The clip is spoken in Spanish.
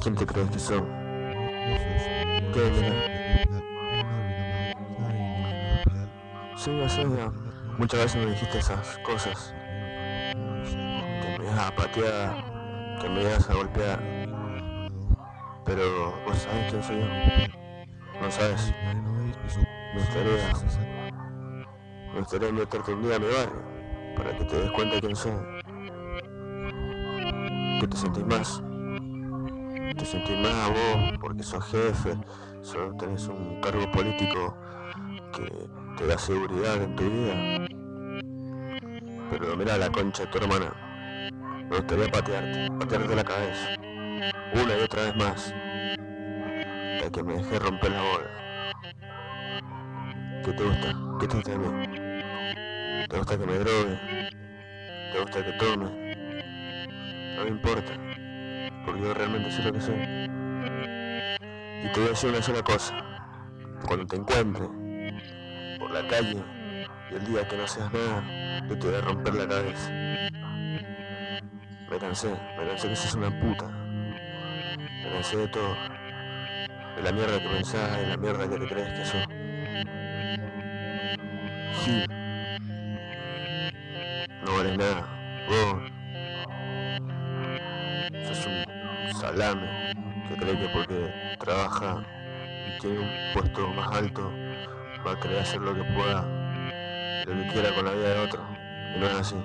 ¿Quién te crees que son? ¿Qué, ya sé, ya. Muchas veces me dijiste esas cosas. Que me ibas a patear, que me ibas a golpear. Pero, ¿vos sabés quién soy yo? No sabes. Me gustaría... Me gustaría meterte un día a mi barrio, para que te des cuenta de quién soy. Que te sentís más. Te sentís más vos, porque sos jefe, solo tenés un cargo político que te da seguridad en tu vida. Pero mira la concha de tu hermana. Me gustaría patearte, patearte la cabeza. Una y otra vez más. Hasta que me dejé romper la bola. ¿Qué te gusta? ¿Qué te gusta de mí? ¿Te gusta que me drogue? ¿Te gusta que tome? No me importa, porque yo realmente sé lo que soy. Y te voy a decir una sola cosa. Cuando te encuentre por la calle y el día que no seas nada, yo te voy a romper la cabeza. Me cansé, me cansé que seas una puta. Me cansé de todo. De la mierda que pensás, de la mierda que te crees que sos. Gil. No vales nada. Vos. Sos un salame que cree que porque trabaja y tiene un puesto más alto va a querer hacer lo que pueda, lo que quiera con la vida de otro. Y no es así.